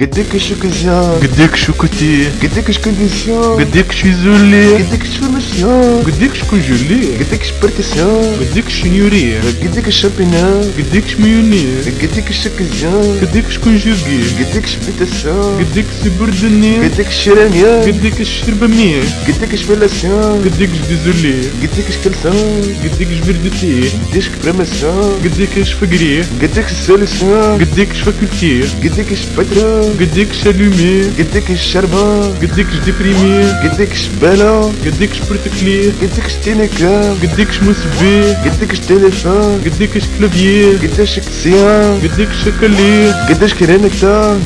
قدك شو كزيان قدك شو كتي قدك شكون ديسيان قدك شو زولي قدك شو مسيان قدك شو جولي قدك شو بركسيان قدك شو نيوري قدك شو شامبينان قدك شو ميوني قدك شو كزيان قدك شو كونجوغي قدك شو بيتاسيان قدك شو بردني قدك شو رانيان قدك شو شربمني قدك شو فلاسيان قدك شو ديزولي قدك شو كلسان قدك شو بردتي قدك شو برمسيان قدك شو فقري قدك شو سوليسيان قدك شو فاكولتي قدك شو فتره قديك شالومي قدك الشربان قديك ديبريمي قدك شبالون قديك شبرتكلي قدك شتينيكام قديك شموسبي قدك شتليفون قديك كلافيي قداش كسيان قديك شكلي قداش كرينكتا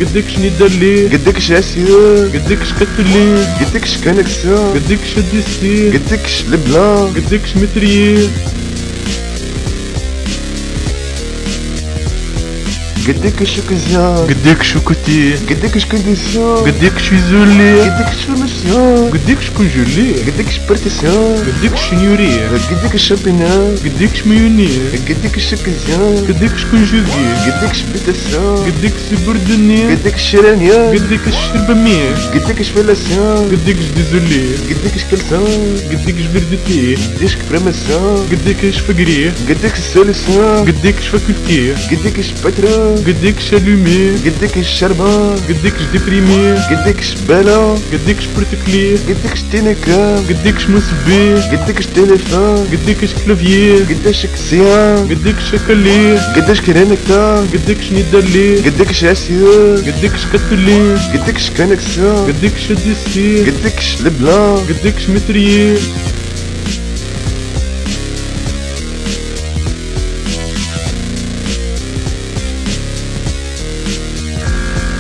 Gıdık ışık ya. Gıdık şu kuti. Gıdık ışık ya. Gıdık şu zülü. Gıdık şu ya. Gıdık şu kunjülü. Gıdık şu partis ya. Gıdık şu nyuri. Gıdık şu pina. Gıdık şu miyuni. Gıdık şu ya. Gıdık şu kunjülü. Gıdık şu bitis ya. Gıdık şu burduni. Gıdık şu ren ya. Gıdık şu şirbami. Gıdık şu felas ya. Gıdık şu dizülü. Gıdık şu kalsa. Gıdık şu birditi. Gıdık şu premes ya. Gıdık şu fagri. Gıdık şu solis ya. Gıdık şu fakülti. Gıdık şu patra. قديك شالومي قدك الشربان قديك ديبريمي قدك شبالون قديك شبرتكلي قدك شتينيكام قديك شموسبي قدك شتليفون قديك كلافيي قداش كسيان قديك شكلي قداش كرينكتا قديك شنيدالي قدك شاسيون قديك شكتلي قدك شكانكسون قديك شديستي قدك شلبلان قديك شمتريي